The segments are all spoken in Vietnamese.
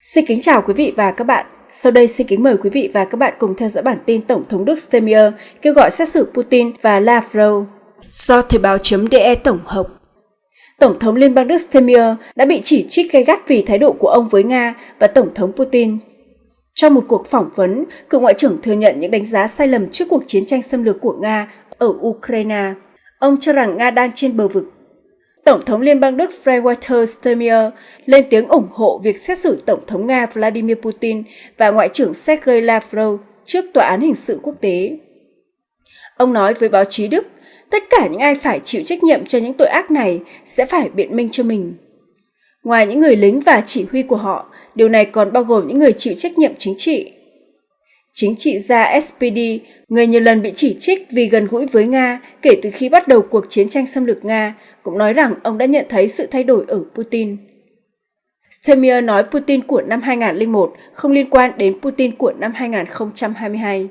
Xin kính chào quý vị và các bạn. Sau đây xin kính mời quý vị và các bạn cùng theo dõi bản tin Tổng thống Đức Steinmeier kêu gọi xét xử Putin và Lavrov do Thời báo.de tổng hợp. Tổng thống Liên bang Đức Steinmeier đã bị chỉ trích gay gắt vì thái độ của ông với Nga và Tổng thống Putin. Trong một cuộc phỏng vấn, cựu ngoại trưởng thừa nhận những đánh giá sai lầm trước cuộc chiến tranh xâm lược của Nga ở Ukraine. Ông cho rằng Nga đang trên bờ vực Tổng thống Liên bang Đức Frank-Walter Steinmeier lên tiếng ủng hộ việc xét xử Tổng thống Nga Vladimir Putin và Ngoại trưởng Sergei Lavrov trước Tòa án Hình sự Quốc tế. Ông nói với báo chí Đức, tất cả những ai phải chịu trách nhiệm cho những tội ác này sẽ phải biện minh cho mình. Ngoài những người lính và chỉ huy của họ, điều này còn bao gồm những người chịu trách nhiệm chính trị. Chính trị gia SPD, người nhiều lần bị chỉ trích vì gần gũi với Nga kể từ khi bắt đầu cuộc chiến tranh xâm lược Nga, cũng nói rằng ông đã nhận thấy sự thay đổi ở Putin. Stemir nói Putin của năm 2001 không liên quan đến Putin của năm 2022,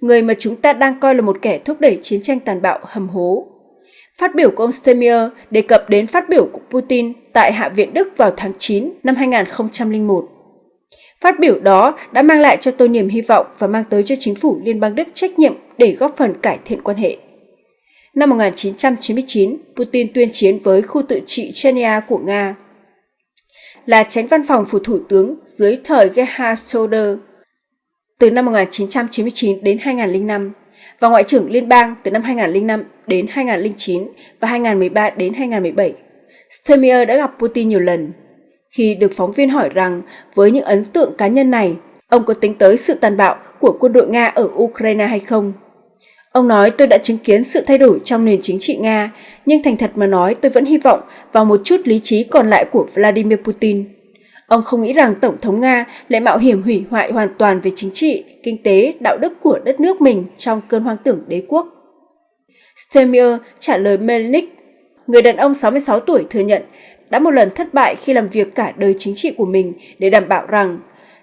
người mà chúng ta đang coi là một kẻ thúc đẩy chiến tranh tàn bạo hầm hố. Phát biểu của ông Stemir đề cập đến phát biểu của Putin tại Hạ viện Đức vào tháng 9 năm 2001. Phát biểu đó đã mang lại cho tôi niềm hy vọng và mang tới cho chính phủ Liên bang Đức trách nhiệm để góp phần cải thiện quan hệ. Năm 1999, Putin tuyên chiến với khu tự trị Chechnya của Nga. Là tránh văn phòng phủ thủ tướng dưới thời Gerhard Schröder từ năm 1999 đến 2005 và Ngoại trưởng Liên bang từ năm 2005 đến 2009 và 2013 đến 2017. Stemir đã gặp Putin nhiều lần khi được phóng viên hỏi rằng với những ấn tượng cá nhân này, ông có tính tới sự tàn bạo của quân đội Nga ở Ukraine hay không. Ông nói tôi đã chứng kiến sự thay đổi trong nền chính trị Nga, nhưng thành thật mà nói tôi vẫn hy vọng vào một chút lý trí còn lại của Vladimir Putin. Ông không nghĩ rằng Tổng thống Nga lại mạo hiểm hủy hoại hoàn toàn về chính trị, kinh tế, đạo đức của đất nước mình trong cơn hoang tưởng đế quốc. Stemir trả lời Melnik, người đàn ông 66 tuổi thừa nhận đã một lần thất bại khi làm việc cả đời chính trị của mình để đảm bảo rằng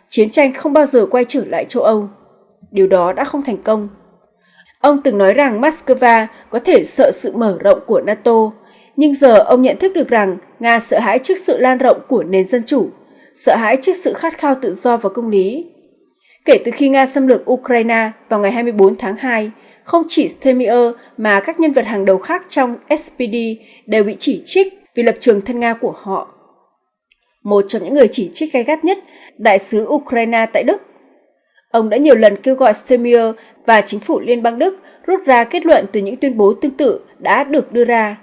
chiến tranh không bao giờ quay trở lại châu Âu. Điều đó đã không thành công. Ông từng nói rằng Moscow có thể sợ sự mở rộng của NATO, nhưng giờ ông nhận thức được rằng Nga sợ hãi trước sự lan rộng của nền dân chủ, sợ hãi trước sự khát khao tự do và công lý. Kể từ khi Nga xâm lược Ukraine vào ngày 24 tháng 2, không chỉ Stemir mà các nhân vật hàng đầu khác trong SPD đều bị chỉ trích vì lập trường thân Nga của họ. Một trong những người chỉ trích gay gắt nhất, đại sứ Ukraine tại Đức. Ông đã nhiều lần kêu gọi Stemir và chính phủ Liên bang Đức rút ra kết luận từ những tuyên bố tương tự đã được đưa ra.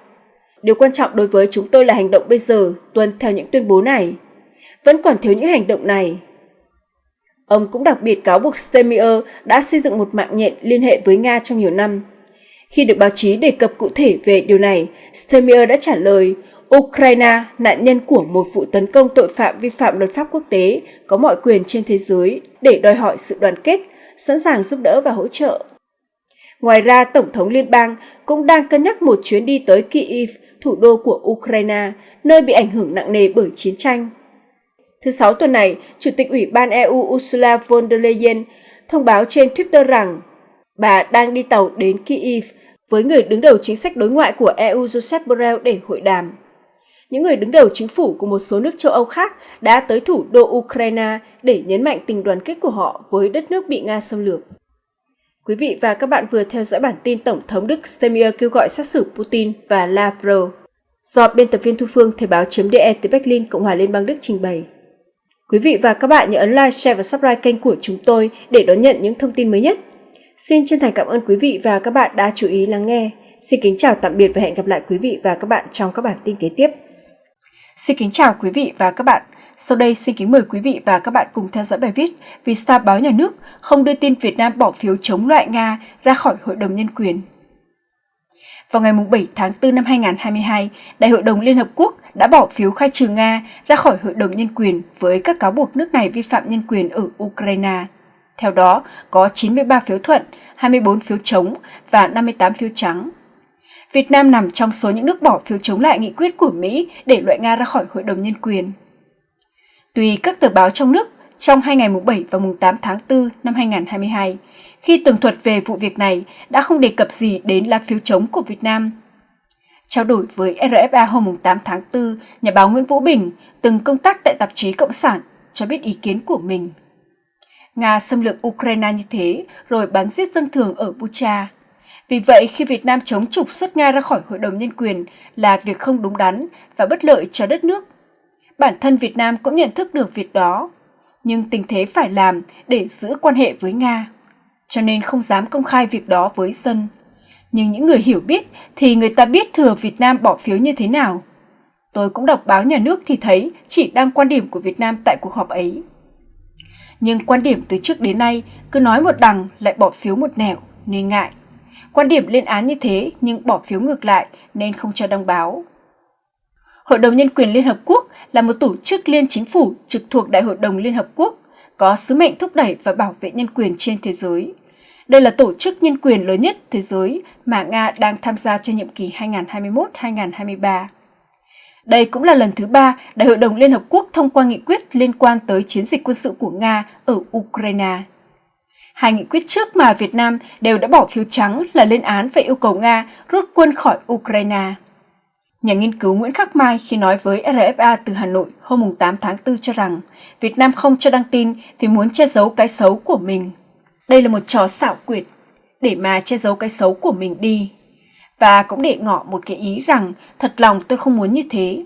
Điều quan trọng đối với chúng tôi là hành động bây giờ tuân theo những tuyên bố này. Vẫn còn thiếu những hành động này. Ông cũng đặc biệt cáo buộc Stemir đã xây dựng một mạng nhện liên hệ với Nga trong nhiều năm. Khi được báo chí đề cập cụ thể về điều này, Stemir đã trả lời Ukraine, nạn nhân của một vụ tấn công tội phạm vi phạm luật pháp quốc tế, có mọi quyền trên thế giới để đòi hỏi sự đoàn kết, sẵn sàng giúp đỡ và hỗ trợ. Ngoài ra, Tổng thống Liên bang cũng đang cân nhắc một chuyến đi tới Kyiv, thủ đô của Ukraine, nơi bị ảnh hưởng nặng nề bởi chiến tranh. Thứ Sáu tuần này, Chủ tịch Ủy ban EU Ursula von der Leyen thông báo trên Twitter rằng bà đang đi tàu đến Kyiv với người đứng đầu chính sách đối ngoại của EU Joseph Borrell để hội đàm những người đứng đầu chính phủ của một số nước châu Âu khác đã tới thủ đô Ukraine để nhấn mạnh tình đoàn kết của họ với đất nước bị Nga xâm lược. Quý vị và các bạn vừa theo dõi bản tin Tổng thống Đức Steinmeier kêu gọi xét xử Putin và Lavrov do biên tập viên Thu Phương Thời báo.de từ Berlin, Cộng hòa Liên bang Đức trình bày. Quý vị và các bạn nhớ ấn like, share và subscribe kênh của chúng tôi để đón nhận những thông tin mới nhất. Xin chân thành cảm ơn quý vị và các bạn đã chú ý lắng nghe. Xin kính chào tạm biệt và hẹn gặp lại quý vị và các bạn trong các bản tin kế tiếp. Xin kính chào quý vị và các bạn. Sau đây xin kính mời quý vị và các bạn cùng theo dõi bài viết Vì sao báo nhà nước không đưa tin Việt Nam bỏ phiếu chống loại Nga ra khỏi Hội đồng Nhân quyền. Vào ngày 7 tháng 4 năm 2022, Đại hội đồng Liên Hợp Quốc đã bỏ phiếu khai trừ Nga ra khỏi Hội đồng Nhân quyền với các cáo buộc nước này vi phạm nhân quyền ở Ukraine. Theo đó, có 93 phiếu thuận, 24 phiếu chống và 58 phiếu trắng. Việt Nam nằm trong số những nước bỏ phiếu chống lại nghị quyết của Mỹ để loại Nga ra khỏi Hội đồng Nhân quyền. Tùy các tờ báo trong nước, trong hai ngày mùng 7 và mùng 8 tháng 4 năm 2022, khi tường thuật về vụ việc này đã không đề cập gì đến lá phiếu chống của Việt Nam. Trao đổi với RFA hôm 8 tháng 4, nhà báo Nguyễn Vũ Bình, từng công tác tại tạp chí Cộng sản, cho biết ý kiến của mình. Nga xâm lược Ukraine như thế rồi bắn giết dân thường ở Bucha. Vì vậy, khi Việt Nam chống trục xuất Nga ra khỏi Hội đồng Nhân quyền là việc không đúng đắn và bất lợi cho đất nước. Bản thân Việt Nam cũng nhận thức được việc đó, nhưng tình thế phải làm để giữ quan hệ với Nga, cho nên không dám công khai việc đó với dân. Nhưng những người hiểu biết thì người ta biết thừa Việt Nam bỏ phiếu như thế nào. Tôi cũng đọc báo nhà nước thì thấy chỉ đăng quan điểm của Việt Nam tại cuộc họp ấy. Nhưng quan điểm từ trước đến nay cứ nói một đằng lại bỏ phiếu một nẻo nên ngại. Quan điểm lên án như thế nhưng bỏ phiếu ngược lại nên không cho đăng báo. Hội đồng Nhân quyền Liên Hợp Quốc là một tổ chức liên chính phủ trực thuộc Đại hội đồng Liên Hợp Quốc, có sứ mệnh thúc đẩy và bảo vệ nhân quyền trên thế giới. Đây là tổ chức nhân quyền lớn nhất thế giới mà Nga đang tham gia cho nhiệm kỳ 2021-2023. Đây cũng là lần thứ ba Đại hội đồng Liên Hợp Quốc thông qua nghị quyết liên quan tới chiến dịch quân sự của Nga ở Ukraine. Hai nghị quyết trước mà Việt Nam đều đã bỏ phiếu trắng là lên án và yêu cầu Nga rút quân khỏi Ukraine. Nhà nghiên cứu Nguyễn Khắc Mai khi nói với RFA từ Hà Nội hôm 8 tháng 4 cho rằng Việt Nam không cho đăng tin vì muốn che giấu cái xấu của mình. Đây là một trò xảo quyệt, để mà che giấu cái xấu của mình đi. Và cũng để ngỏ một cái ý rằng thật lòng tôi không muốn như thế.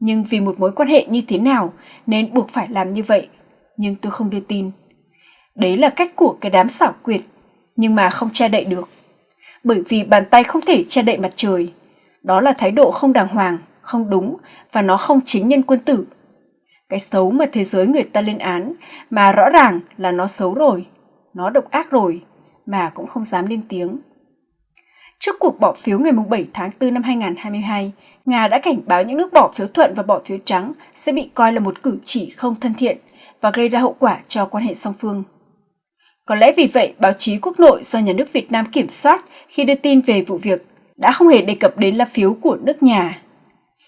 Nhưng vì một mối quan hệ như thế nào nên buộc phải làm như vậy. Nhưng tôi không đưa tin. Đấy là cách của cái đám xảo quyệt, nhưng mà không che đậy được. Bởi vì bàn tay không thể che đậy mặt trời. Đó là thái độ không đàng hoàng, không đúng và nó không chính nhân quân tử. Cái xấu mà thế giới người ta lên án mà rõ ràng là nó xấu rồi, nó độc ác rồi mà cũng không dám lên tiếng. Trước cuộc bỏ phiếu ngày 7 tháng 4 năm 2022, Nga đã cảnh báo những nước bỏ phiếu thuận và bỏ phiếu trắng sẽ bị coi là một cử chỉ không thân thiện và gây ra hậu quả cho quan hệ song phương. Có lẽ vì vậy, báo chí quốc nội do nhà nước Việt Nam kiểm soát khi đưa tin về vụ việc đã không hề đề cập đến lá phiếu của nước nhà.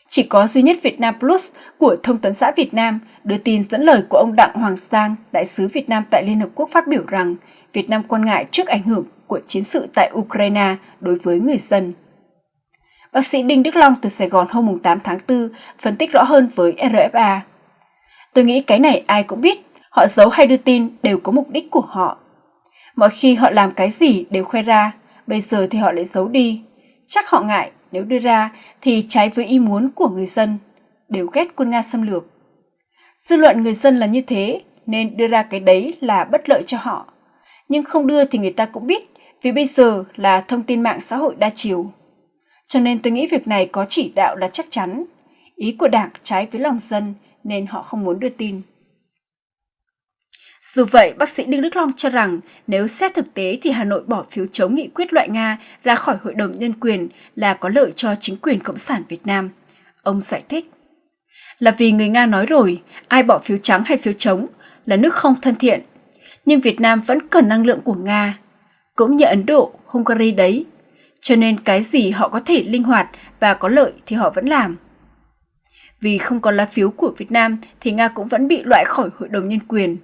Chỉ có duy nhất Việt Nam Plus của Thông tấn xã Việt Nam đưa tin dẫn lời của ông Đặng Hoàng Sang, đại sứ Việt Nam tại Liên Hợp Quốc phát biểu rằng Việt Nam quan ngại trước ảnh hưởng của chiến sự tại Ukraine đối với người dân. Bác sĩ Đinh Đức Long từ Sài Gòn hôm 8 tháng 4 phân tích rõ hơn với RFA. Tôi nghĩ cái này ai cũng biết, họ giấu hay đưa tin đều có mục đích của họ. Mọi khi họ làm cái gì đều khoe ra, bây giờ thì họ lại giấu đi. Chắc họ ngại nếu đưa ra thì trái với ý muốn của người dân, đều ghét quân Nga xâm lược. Dư luận người dân là như thế nên đưa ra cái đấy là bất lợi cho họ. Nhưng không đưa thì người ta cũng biết vì bây giờ là thông tin mạng xã hội đa chiều. Cho nên tôi nghĩ việc này có chỉ đạo là chắc chắn. Ý của đảng trái với lòng dân nên họ không muốn đưa tin. Dù vậy, bác sĩ Đinh Đức Long cho rằng nếu xét thực tế thì Hà Nội bỏ phiếu chống nghị quyết loại Nga ra khỏi Hội đồng Nhân quyền là có lợi cho chính quyền Cộng sản Việt Nam. Ông giải thích. Là vì người Nga nói rồi, ai bỏ phiếu trắng hay phiếu chống là nước không thân thiện. Nhưng Việt Nam vẫn cần năng lượng của Nga. Cũng như Ấn Độ, Hungary đấy. Cho nên cái gì họ có thể linh hoạt và có lợi thì họ vẫn làm. Vì không có lá phiếu của Việt Nam thì Nga cũng vẫn bị loại khỏi Hội đồng Nhân quyền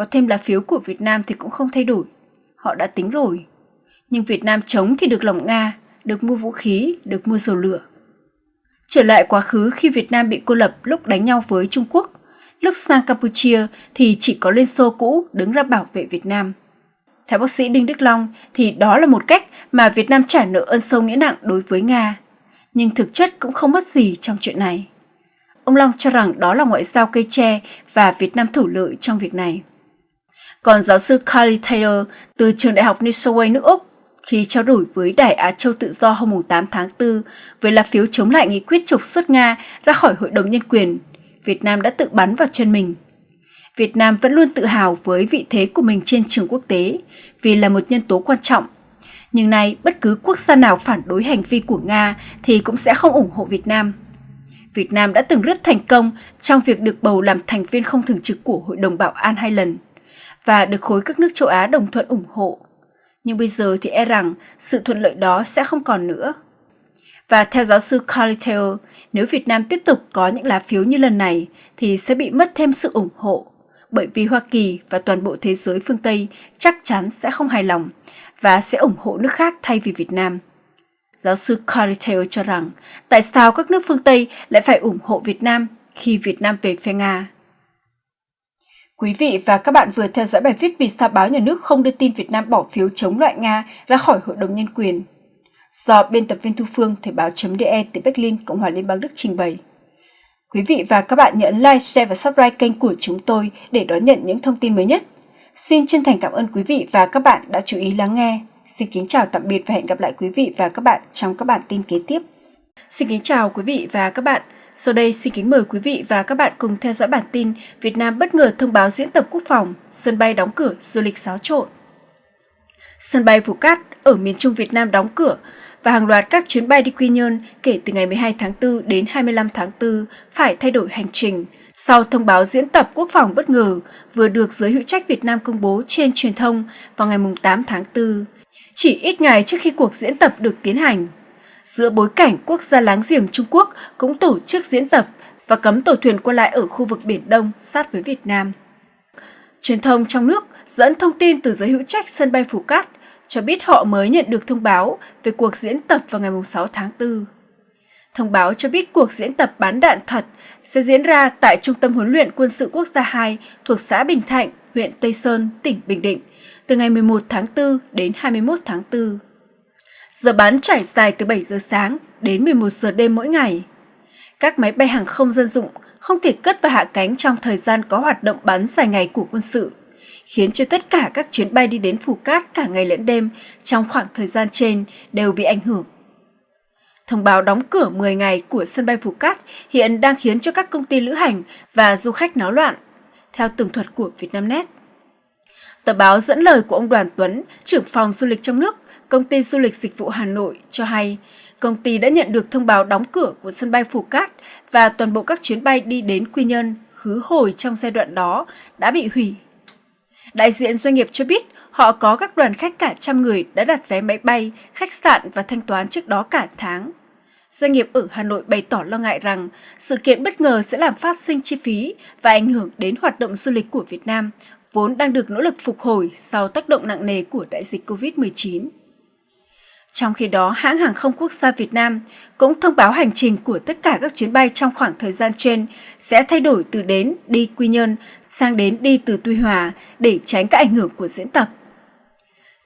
có thêm lá phiếu của Việt Nam thì cũng không thay đổi. Họ đã tính rồi. Nhưng Việt Nam chống thì được lòng Nga, được mua vũ khí, được mua dầu lửa. Trở lại quá khứ khi Việt Nam bị cô lập lúc đánh nhau với Trung Quốc, lúc sang Campuchia thì chỉ có Liên Xô cũ đứng ra bảo vệ Việt Nam. Theo bác sĩ Đinh Đức Long thì đó là một cách mà Việt Nam trả nợ ơn sâu nghĩa nặng đối với Nga. Nhưng thực chất cũng không mất gì trong chuyện này. Ông Long cho rằng đó là ngoại giao cây tre và Việt Nam thủ lợi trong việc này. Còn giáo sư Carly Taylor từ trường đại học New South Wales nước Úc khi trao đổi với Đài Á Châu Tự Do hôm 8 tháng 4 về lá phiếu chống lại nghị quyết trục xuất Nga ra khỏi Hội đồng Nhân quyền, Việt Nam đã tự bắn vào chân mình. Việt Nam vẫn luôn tự hào với vị thế của mình trên trường quốc tế vì là một nhân tố quan trọng. Nhưng nay, bất cứ quốc gia nào phản đối hành vi của Nga thì cũng sẽ không ủng hộ Việt Nam. Việt Nam đã từng rất thành công trong việc được bầu làm thành viên không thường trực của Hội đồng Bảo an hai lần – và được khối các nước châu Á đồng thuận ủng hộ. Nhưng bây giờ thì e rằng sự thuận lợi đó sẽ không còn nữa. Và theo giáo sư Carly Taylor, nếu Việt Nam tiếp tục có những lá phiếu như lần này thì sẽ bị mất thêm sự ủng hộ, bởi vì Hoa Kỳ và toàn bộ thế giới phương Tây chắc chắn sẽ không hài lòng và sẽ ủng hộ nước khác thay vì Việt Nam. Giáo sư Carly Taylor cho rằng tại sao các nước phương Tây lại phải ủng hộ Việt Nam khi Việt Nam về phe Nga? Quý vị và các bạn vừa theo dõi bài viết vì sao báo nhà nước không đưa tin Việt Nam bỏ phiếu chống loại Nga ra khỏi Hội đồng Nhân quyền. Do biên tập viên Thu Phương, Thời báo.de từ Berlin, Cộng hòa Liên bang Đức trình bày. Quý vị và các bạn nhấn like, share và subscribe kênh của chúng tôi để đón nhận những thông tin mới nhất. Xin chân thành cảm ơn quý vị và các bạn đã chú ý lắng nghe. Xin kính chào tạm biệt và hẹn gặp lại quý vị và các bạn trong các bản tin kế tiếp. Xin kính chào quý vị và các bạn. Sau đây xin kính mời quý vị và các bạn cùng theo dõi bản tin Việt Nam bất ngờ thông báo diễn tập quốc phòng, sân bay đóng cửa, du lịch xáo trộn. Sân bay Phú Cát ở miền Trung Việt Nam đóng cửa và hàng loạt các chuyến bay đi Quy Nhơn kể từ ngày 12 tháng 4 đến 25 tháng 4 phải thay đổi hành trình sau thông báo diễn tập quốc phòng bất ngờ vừa được giới hữu trách Việt Nam công bố trên truyền thông vào ngày 8 tháng 4, chỉ ít ngày trước khi cuộc diễn tập được tiến hành giữa bối cảnh quốc gia láng giềng Trung Quốc cũng tổ chức diễn tập và cấm tàu thuyền qua lại ở khu vực Biển Đông sát với Việt Nam. Truyền thông trong nước dẫn thông tin từ giới hữu trách sân bay Phú Cát cho biết họ mới nhận được thông báo về cuộc diễn tập vào ngày 6 tháng 4. Thông báo cho biết cuộc diễn tập bán đạn thật sẽ diễn ra tại Trung tâm huấn luyện quân sự quốc gia 2 thuộc xã Bình Thạnh, huyện Tây Sơn, tỉnh Bình Định, từ ngày 11 tháng 4 đến 21 tháng 4. Giờ bán trải dài từ 7 giờ sáng đến 11 giờ đêm mỗi ngày. Các máy bay hàng không dân dụng không thể cất và hạ cánh trong thời gian có hoạt động bắn dài ngày của quân sự, khiến cho tất cả các chuyến bay đi đến Phù Cát cả ngày lẫn đêm trong khoảng thời gian trên đều bị ảnh hưởng. Thông báo đóng cửa 10 ngày của sân bay Phú Cát hiện đang khiến cho các công ty lữ hành và du khách náo loạn, theo tường thuật của Vietnamnet. Tờ báo dẫn lời của ông Đoàn Tuấn, trưởng phòng du lịch trong nước, công ty du lịch dịch vụ Hà Nội cho hay, công ty đã nhận được thông báo đóng cửa của sân bay Phú Cát và toàn bộ các chuyến bay đi đến Quy Nhơn, khứ hồi trong giai đoạn đó đã bị hủy. Đại diện doanh nghiệp cho biết họ có các đoàn khách cả trăm người đã đặt vé máy bay, khách sạn và thanh toán trước đó cả tháng. Doanh nghiệp ở Hà Nội bày tỏ lo ngại rằng sự kiện bất ngờ sẽ làm phát sinh chi phí và ảnh hưởng đến hoạt động du lịch của Việt Nam, vốn đang được nỗ lực phục hồi sau tác động nặng nề của đại dịch COVID-19. Trong khi đó, hãng hàng không quốc gia Việt Nam cũng thông báo hành trình của tất cả các chuyến bay trong khoảng thời gian trên sẽ thay đổi từ đến đi Quy Nhơn sang đến đi từ Tuy Hòa để tránh các ảnh hưởng của diễn tập.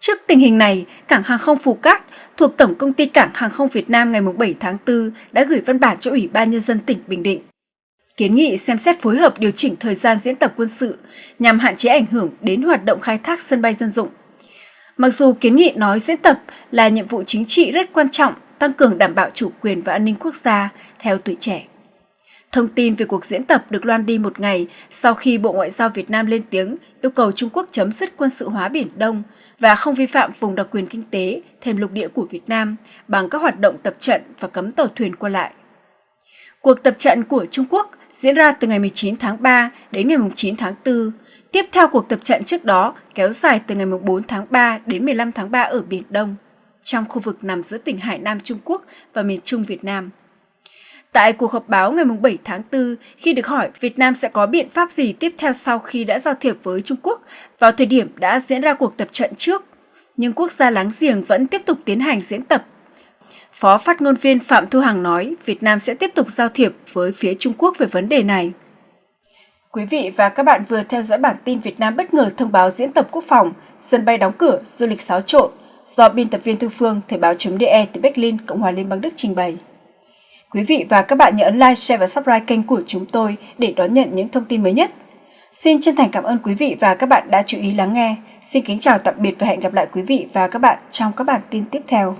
Trước tình hình này, cảng hàng không Phú Cát thuộc Tổng công ty Cảng hàng không Việt Nam ngày 7 tháng 4 đã gửi văn bản cho Ủy ban Nhân dân tỉnh Bình Định. Kiến nghị xem xét phối hợp điều chỉnh thời gian diễn tập quân sự nhằm hạn chế ảnh hưởng đến hoạt động khai thác sân bay dân dụng. Mặc dù kiến nghị nói diễn tập là nhiệm vụ chính trị rất quan trọng, tăng cường đảm bảo chủ quyền và an ninh quốc gia theo tuổi trẻ. Thông tin về cuộc diễn tập được loan đi một ngày sau khi Bộ Ngoại giao Việt Nam lên tiếng yêu cầu Trung Quốc chấm dứt quân sự hóa Biển Đông và không vi phạm vùng đặc quyền kinh tế thêm lục địa của Việt Nam bằng các hoạt động tập trận và cấm tàu thuyền qua lại. Cuộc tập trận của Trung Quốc diễn ra từ ngày 19 tháng 3 đến ngày 9 tháng 4, tiếp theo cuộc tập trận trước đó kéo dài từ ngày 4 tháng 3 đến 15 tháng 3 ở Biển Đông, trong khu vực nằm giữa tỉnh Hải Nam Trung Quốc và miền Trung Việt Nam. Tại cuộc họp báo ngày 7 tháng 4, khi được hỏi Việt Nam sẽ có biện pháp gì tiếp theo sau khi đã giao thiệp với Trung Quốc vào thời điểm đã diễn ra cuộc tập trận trước, nhưng quốc gia láng giềng vẫn tiếp tục tiến hành diễn tập. Phó phát ngôn viên Phạm Thu Hằng nói Việt Nam sẽ tiếp tục giao thiệp với phía Trung Quốc về vấn đề này. Quý vị và các bạn vừa theo dõi bản tin Việt Nam bất ngờ thông báo diễn tập quốc phòng, sân bay đóng cửa, du lịch xáo trộn do biên tập viên Thu Phương, Thời báo.de từ Berlin, Cộng hòa Liên bang Đức trình bày. Quý vị và các bạn nhớ ấn like, share và subscribe kênh của chúng tôi để đón nhận những thông tin mới nhất. Xin chân thành cảm ơn quý vị và các bạn đã chú ý lắng nghe. Xin kính chào tạm biệt và hẹn gặp lại quý vị và các bạn trong các bản tin tiếp theo.